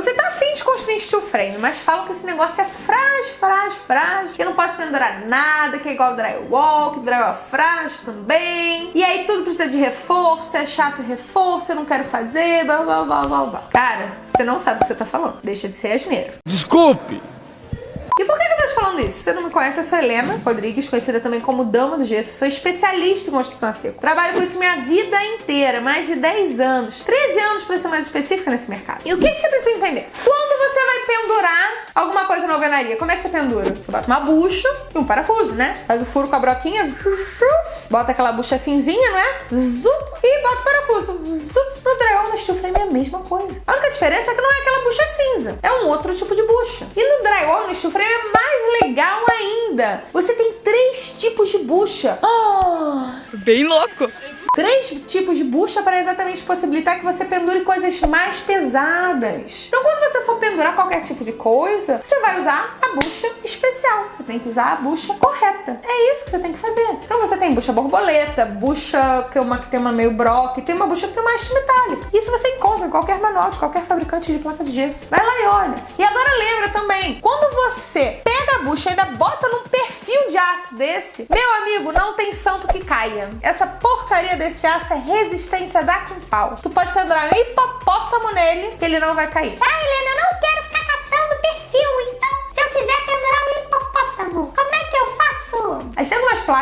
Você tá afim de construir steel frame, mas falam que esse negócio é frágil, frágil, frágil, que não posso pendurar nada, que é igual drywall, que drywall é frágil também. E aí tudo precisa de reforço, é chato reforço, eu não quero fazer, blá blá blá blá blá. Cara, você não sabe o que você tá falando. Deixa de ser asneiro. Desculpe! E por que falando isso? Se você não me conhece, eu sou Helena Rodrigues, conhecida também como Dama do Gesso. Sou especialista em construção a seco. Trabalho com isso minha vida inteira, mais de 10 anos. 13 anos pra ser mais específica nesse mercado. E o que, que você precisa entender? Quando você vai pendurar alguma coisa na alvenaria, como é que você pendura? Você bota uma bucha e um parafuso, né? Faz o furo com a broquinha, bota aquela bucha cinzinha, não é? Zup, e bota o parafuso. Zup. No drywall, no frame é a mesma coisa. A única diferença é que não é aquela bucha cinza. É um outro tipo de bucha. E no drywall, no steel frame é mais legal ainda. Você tem três tipos de bucha. Ah! Bem louco! três tipos de bucha para exatamente possibilitar que você pendure coisas mais pesadas. Então, quando pendurar qualquer tipo de coisa, você vai usar a bucha especial. Você tem que usar a bucha correta. É isso que você tem que fazer. Então, você tem bucha borboleta, bucha que, é uma, que tem uma meio broque, tem uma bucha que tem uma haste metálica. Isso você encontra em qualquer manual de qualquer fabricante de placa de gesso. Vai lá e olha. E agora lembra também, quando você pega a bucha e ainda bota num perfil de aço desse, meu amigo, não tem santo que caia. Essa porcaria desse aço é resistente a dar com pau. Tu pode pendurar um hipopótamo nele que ele não vai cair. Ah, Helena, eu não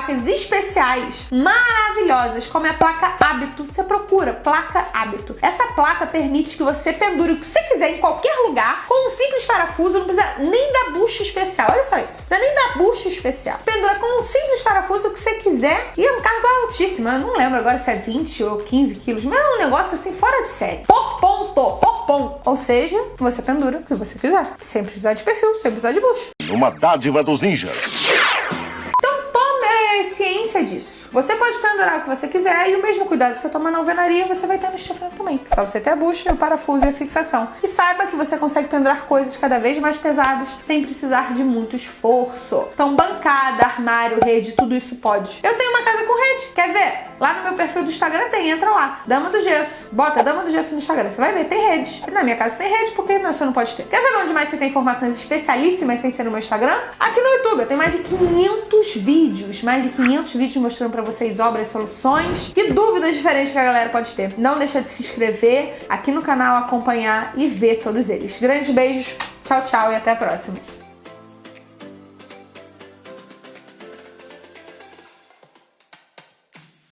placas especiais maravilhosas, como é a placa Hábito. Você procura placa Hábito. Essa placa permite que você pendure o que você quiser em qualquer lugar com um simples parafuso, não precisa nem da bucha especial. Olha só isso. Não é nem da bucha especial. Pendura com um simples parafuso o que você quiser e é um cargo altíssimo. Eu não lembro agora se é 20 ou 15 quilos, mas é um negócio assim fora de série. Por ponto, por ponto. Ou seja, você pendura o que você quiser. Sem precisar de perfil, sem precisar de bucha. Uma dádiva dos ninjas. Disso. Você pode pendurar o que você quiser e o mesmo cuidado que você toma na alvenaria, você vai ter no estofado também. Só você ter a bucha, o parafuso e a fixação. E saiba que você consegue pendurar coisas cada vez mais pesadas sem precisar de muito esforço. Então bancada, armário, rede, tudo isso pode. Eu tenho uma rede, quer ver? Lá no meu perfil do Instagram tem, entra lá. Dama do Gesso. Bota Dama do Gesso no Instagram, você vai ver, tem redes. Na minha casa tem rede, porque você não pode ter. Quer saber onde mais você tem informações especialíssimas sem ser no meu Instagram? Aqui no YouTube, eu tenho mais de 500 vídeos, mais de 500 vídeos mostrando pra vocês obras, soluções e dúvidas diferentes que a galera pode ter. Não deixa de se inscrever aqui no canal, acompanhar e ver todos eles. Grandes beijos, tchau, tchau e até a próxima.